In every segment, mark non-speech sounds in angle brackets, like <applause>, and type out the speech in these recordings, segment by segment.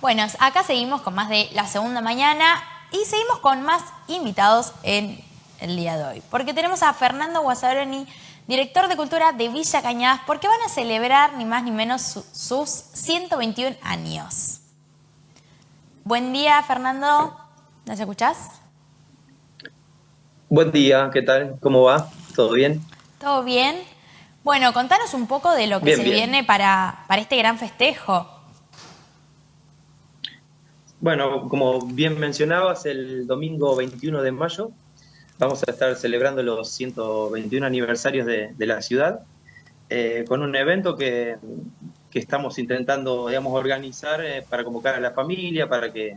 Bueno, acá seguimos con más de la segunda mañana y seguimos con más invitados en el día de hoy. Porque tenemos a Fernando Guasaroni, director de Cultura de Villa Cañadas, porque van a celebrar ni más ni menos sus 121 años. Buen día, Fernando. ¿Nos escuchás? Buen día, ¿qué tal? ¿Cómo va? ¿Todo bien? ¿Todo bien? Bueno, contanos un poco de lo que se viene para, para este gran festejo. Bueno, como bien mencionabas, el domingo 21 de mayo vamos a estar celebrando los 121 aniversarios de, la ciudad eh, con un evento que, estamos intentando, digamos, organizar eh, para convocar a la familia, para que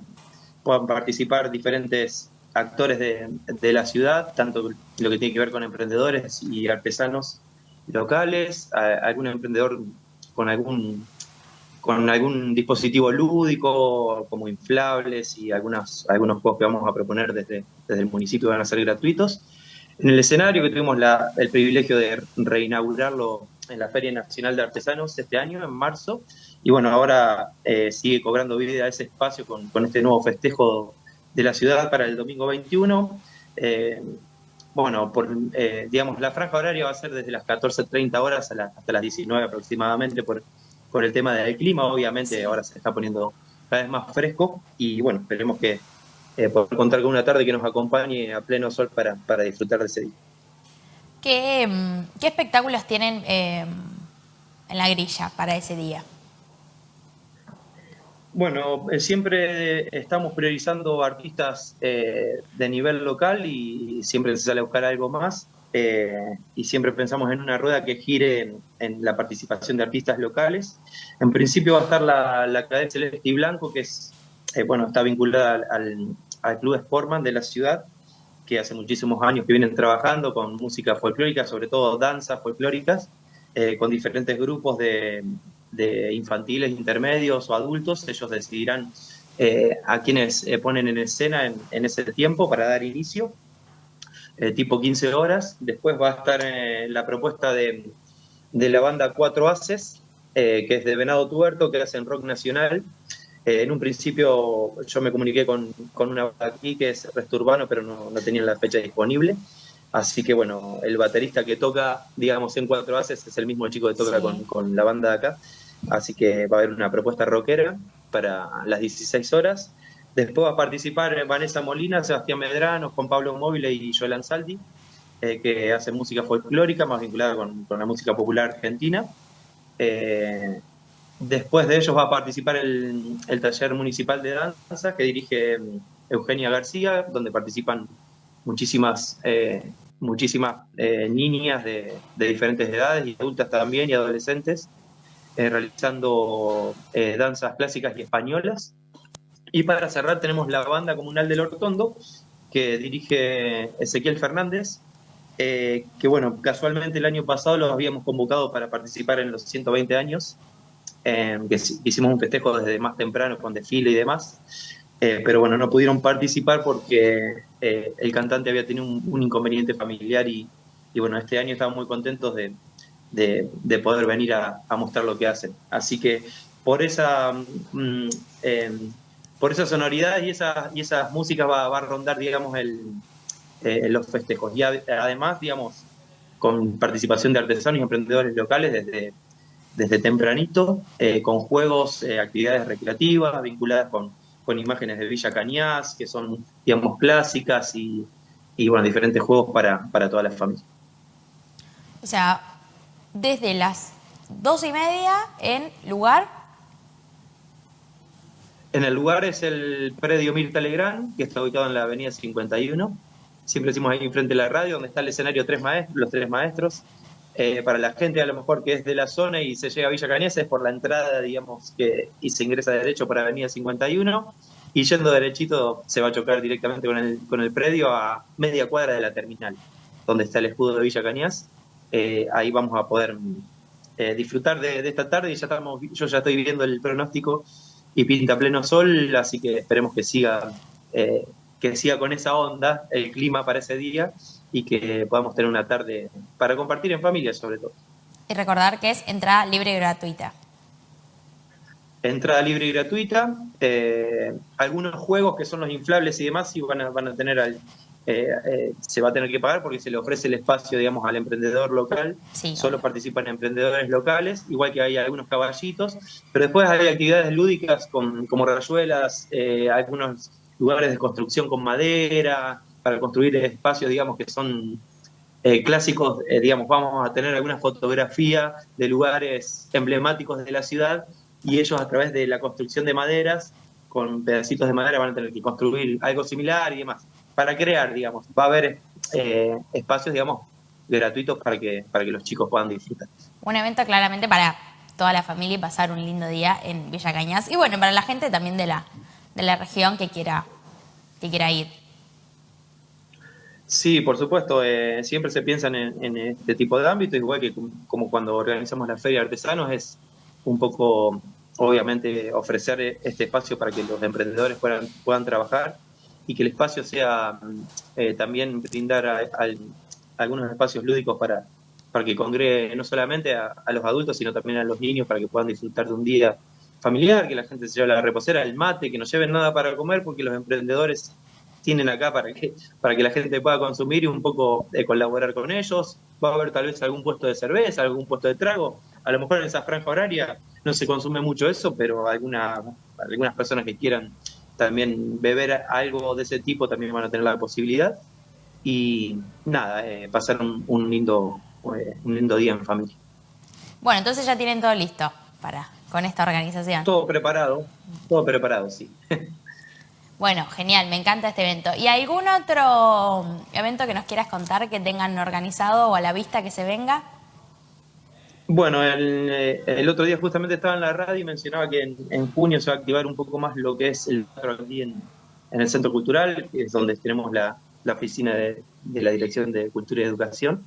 puedan participar diferentes actores de, la ciudad, tanto lo que tiene que ver con emprendedores y artesanos locales, algún emprendedor con algún con algún dispositivo lúdico, como inflables y algunas, algunos juegos que vamos a proponer desde, desde el municipio van a ser gratuitos. En el escenario que tuvimos el privilegio de reinaugurarlo en la Feria Nacional de Artesanos este año, en marzo, y bueno, ahora eh, sigue cobrando vida ese espacio con, este nuevo festejo de la ciudad para el domingo 21. Eh, bueno, por, eh, digamos, la franja horaria va a ser desde las 14.30 horas hasta las 19 aproximadamente por, por el tema del clima. Obviamente ahora se está poniendo cada vez más fresco y bueno, esperemos que eh, poder contar con una tarde que nos acompañe a pleno sol para, para disfrutar de ese día. ¿Qué, mm, qué espectáculos tienen en la grilla para ese día? Bueno, eh, siempre estamos priorizando artistas eh, de nivel local y siempre se sale a buscar algo más. Eh, y siempre pensamos en una rueda que gire en, la participación de artistas locales. En principio va a estar la, la Cadena Celeste y Blanco, que es, bueno, está vinculada al, al, Club Sportman de la ciudad, que hace muchísimos años que vienen trabajando con música folclórica, sobre todo danzas folclóricas, con diferentes grupos de, de infantiles, intermedios o adultos, ellos decidirán eh, a quienes eh, ponen en escena en, ese tiempo para dar inicio, eh, tipo 15 horas. Después va a estar la propuesta de, la banda Cuatro Haces, que es de Venado Tuerto, que hacen rock nacional. en un principio yo me comuniqué con, una banda aquí que es Resto Urbano, pero no, no tenían la fecha disponible. Así que bueno, el baterista que toca, digamos, en cuatro haces es el mismo chico que toca con, con, la banda de acá. Así que va a haber una propuesta rockera para las 16 horas. Después va a participar Vanessa Molina, Sebastián Medrano, Juan Pablo Móvil y Joel Ansaldi, eh, que hacen música folclórica más vinculada con, la música popular argentina. Eh, después de ellos va a participar el, taller municipal de danza que dirige mm, Eugenia García, donde participan muchísimas, eh, muchísimas niñas de, diferentes edades y adultas también y adolescentes realizando danzas clásicas y españolas. Y para cerrar tenemos la banda comunal del Hortondo, que dirige Ezequiel Fernández, eh, que bueno, casualmente el año pasado los habíamos convocado para participar en los 120 años, que hicimos un festejo desde más temprano con desfile y demás, pero bueno, no pudieron participar porque el cantante había tenido un, inconveniente familiar y, y, bueno, este año estamos muy contentos de, de, poder venir a, mostrar lo que hacen. Así que por esa, mm, em, por esa sonoridad y, esa, y esas músicas va, a rondar, digamos, el, eh, los festejos. Y además, digamos, con participación de artesanos y emprendedores locales desde, desde tempranito, eh, con juegos, eh, actividades recreativas vinculadas con, con, imágenes de Villa Cañas, que son, digamos, clásicas y, y bueno, diferentes juegos para, para toda la familia. O sea, desde las dos y media en lugar. En el lugar es el predio Mirta Legrand, que está ubicado en la avenida 51. Siempre decimos ahí enfrente de la radio, donde está el escenario tres maestros, los tres maestros. Eh, para la gente a lo mejor que es de la zona y se llega a Villa Cañas es por la entrada, digamos, que, y se ingresa derecho para Avenida 51. Y yendo derechito se va a chocar directamente con el, con el predio a media cuadra de la terminal, donde está el escudo de Villa Cañas eh, ahí vamos a poder eh, disfrutar de, esta tarde y ya estamos, yo ya estoy viendo el pronóstico y pinta pleno sol, así que esperemos que siga, eh, que siga con esa onda el clima para ese día y que podamos tener una tarde para compartir en familia sobre todo. Y recordar que es entrada libre y gratuita. entrada libre y gratuita. Eh, algunos juegos que son los inflables y demás sí van a, van a tener al, eh, eh, se va a tener que pagar porque se le ofrece el espacio, digamos, al emprendedor local. Solo participan emprendedores locales, igual que hay algunos caballitos. Pero después hay actividades lúdicas como rayuelas, algunos lugares de construcción con madera, para construir espacios, digamos, que son clásicos, digamos, vamos a tener alguna fotografía de lugares emblemáticos de la ciudad y ellos a través de la construcción de maderas, con pedacitos de madera van a tener que construir algo similar y demás, para crear, digamos, va a haber eh, espacios, digamos, gratuitos para que, para que los chicos puedan disfrutar. Un evento claramente para toda la familia y pasar un lindo día en Villa Cañas y bueno, para la gente también de la, de la región que quiera, que quiera ir. Sí, por supuesto, eh, siempre se piensan en, en, este tipo de ámbitos, igual que como cuando organizamos la Feria de Artesanos, es un poco, obviamente, ofrecer este espacio para que los emprendedores puedan, puedan trabajar y que el espacio sea eh, también brindar algunos espacios lúdicos para, para que congregue no solamente a, los adultos, sino también a los niños para que puedan disfrutar de un día familiar, que la gente se lleve la reposera, el mate, que no lleven nada para comer, porque los emprendedores tienen acá para que, para que la gente pueda consumir y un poco eh, colaborar con ellos. Va a haber tal vez algún puesto de cerveza, algún puesto de trago, a lo mejor en esa franja horaria no se consume mucho eso, pero alguna, algunas personas que quieran también beber algo de ese tipo también van a tener la posibilidad. Y nada, eh, pasar un, lindo, eh, un lindo día en familia. Bueno, entonces ya tienen todo listo para con esta organización. Todo preparado, todo preparado, sí. <laughs> Bueno, genial, me encanta este evento. ¿Y algún otro evento que nos quieras contar que tengan organizado o a la vista que se venga? Bueno, eh, el, otro día justamente estaba en la radio y mencionaba que en, junio se va a activar un poco más lo que es el teatro aquí en, el Centro Cultural, que es donde tenemos la, oficina de, la Dirección de Cultura y Educación.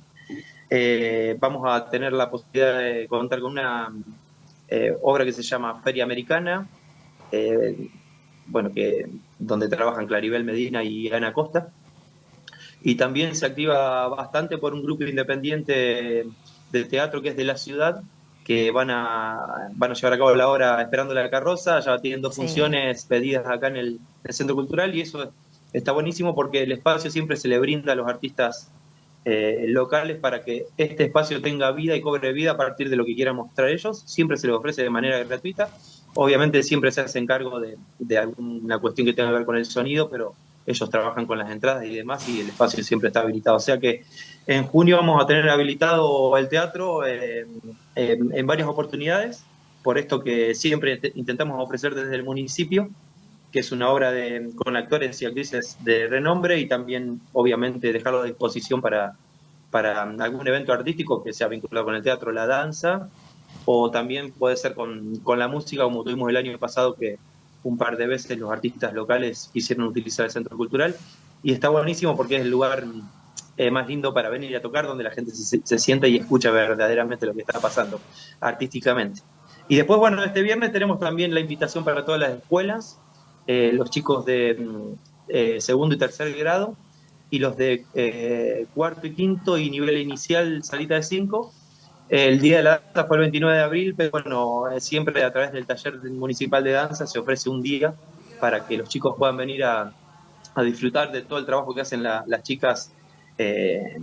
Eh, vamos a tener la posibilidad de contar con una eh, obra que se llama Feria Americana, bueno, que, donde trabajan Claribel Medina y Ana Costa. Y también se activa bastante por un grupo independiente del teatro que es de la ciudad, que van a, van a llevar a cabo la obra Esperando la carroza, ya tienen dos funciones pedidas acá en el, Centro Cultural y eso está buenísimo porque el espacio siempre se le brinda a los artistas eh, locales para que este espacio tenga vida y cobre vida a partir de lo que quieran mostrar ellos, siempre se les ofrece de manera gratuita, obviamente siempre se hace encargo de, de alguna cuestión que tenga que ver con el sonido, pero ellos trabajan con las entradas y demás y el espacio siempre está habilitado. O sea que en junio vamos a tener habilitado el teatro eh, en varias oportunidades, por esto que siempre intentamos ofrecer desde el municipio, que es una obra de, con actores y actrices de renombre y también obviamente dejarlo a disposición para, para algún evento artístico que sea vinculado con el teatro, la danza, o también puede ser con, con la música, como tuvimos el año pasado que un par de veces los artistas locales quisieron utilizar el centro cultural y está buenísimo porque es el lugar eh, más lindo para venir a tocar donde la gente se, sienta y escucha verdaderamente lo que está pasando artísticamente. Y después, bueno, este viernes tenemos también la invitación para todas las escuelas, eh, los chicos de mm, eh, segundo y tercer grado y los de cuarto y quinto y nivel inicial salita de cinco, el Día de la Danza fue el 29 de abril, pero bueno, eh, siempre a través del taller municipal de danza se ofrece un día para que los chicos puedan venir a, disfrutar de todo el trabajo que hacen las chicas eh,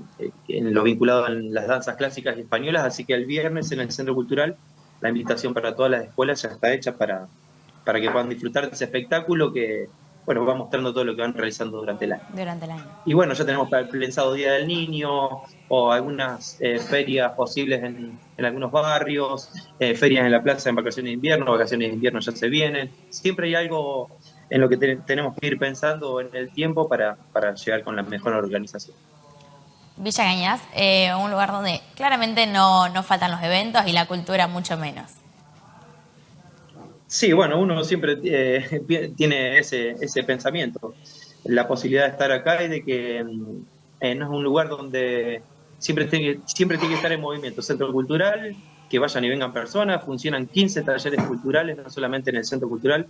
en lo vinculado a las danzas clásicas y españolas. Así que el viernes en el Centro Cultural la invitación para todas las escuelas ya está hecha para, para que puedan disfrutar de ese espectáculo que, bueno, va mostrando todo lo que van realizando durante el año. Durante el año. Y bueno, ya tenemos pensado Día del Niño o algunas eh, ferias posibles en, algunos barrios, eh, ferias en la plaza en vacaciones de invierno, vacaciones de invierno ya se vienen. Siempre hay algo en lo que tenemos que ir pensando en el tiempo para, para llegar con la mejor organización. Villa Cañas, eh, un lugar donde claramente no, no faltan los eventos y la cultura mucho menos. Sí, bueno, uno siempre eh, tiene ese, ese pensamiento, la posibilidad de estar acá y de que mm, eh, no es un lugar donde siempre tiene, siempre tiene que estar en movimiento. Centro cultural, que vayan y vengan personas, funcionan 15 talleres culturales, no solamente en el centro cultural,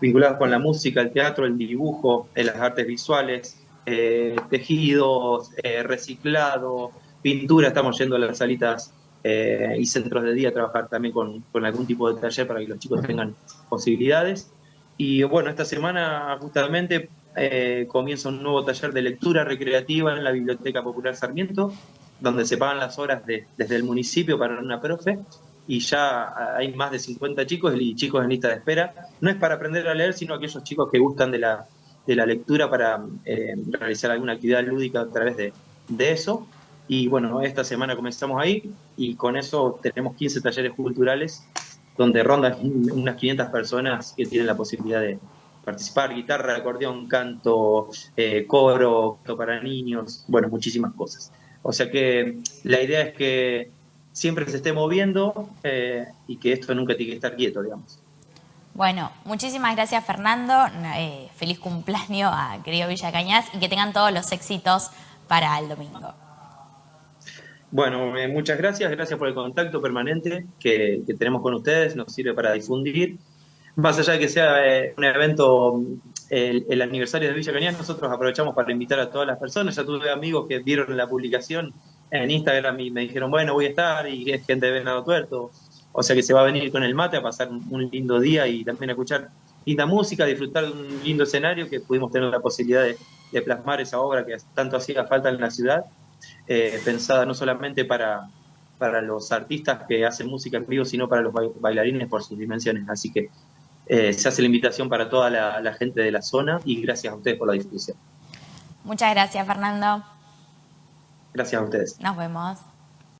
vinculados con la música, el teatro, el dibujo, las artes visuales, eh, tejidos, reciclado, pintura, estamos yendo a las salitas eh, y centros de día, trabajar también con, con, algún tipo de taller para que los chicos tengan posibilidades. Y bueno, esta semana justamente eh, comienza un nuevo taller de lectura recreativa en la Biblioteca Popular Sarmiento, donde se pagan las horas desde el municipio para una profe y ya hay más de 50 chicos y chicos en lista de espera. No es para aprender a leer, sino aquellos chicos que gustan de la, de la lectura para eh, realizar alguna actividad lúdica a través de, de, eso. Y bueno, esta semana comenzamos ahí y con eso tenemos 15 talleres culturales donde rondan unas 500 personas que tienen la posibilidad de participar, guitarra, acordeón, canto, eh, coro, para niños, bueno, muchísimas cosas. O sea que la idea es que siempre se esté moviendo eh, y que esto nunca tiene que estar quieto, digamos. Bueno, muchísimas gracias Fernando, eh, feliz cumpleaños a querido Villa Cañas y que tengan todos los éxitos para el domingo. Bueno, eh, muchas gracias, gracias por el contacto permanente que, tenemos con ustedes, nos sirve para difundir. Más allá de que sea un evento, el, el, aniversario de Villa Cañas, nosotros aprovechamos para invitar a todas las personas. Ya tuve amigos que vieron la publicación en Instagram y me dijeron, bueno, voy a estar y es gente de Venado Tuerto. O sea que se va a venir con el mate a pasar un lindo día y también a escuchar linda música, disfrutar de un lindo escenario que pudimos tener la posibilidad de, plasmar esa obra que tanto hacía falta en la ciudad, eh, pensada no solamente para, para los artistas que hacen música en vivo, sino para los bailarines por sus dimensiones. Así que eh, se hace la invitación para toda la gente de la zona y gracias a ustedes por la difusión. Muchas gracias, Fernando. Gracias a ustedes. Nos vemos.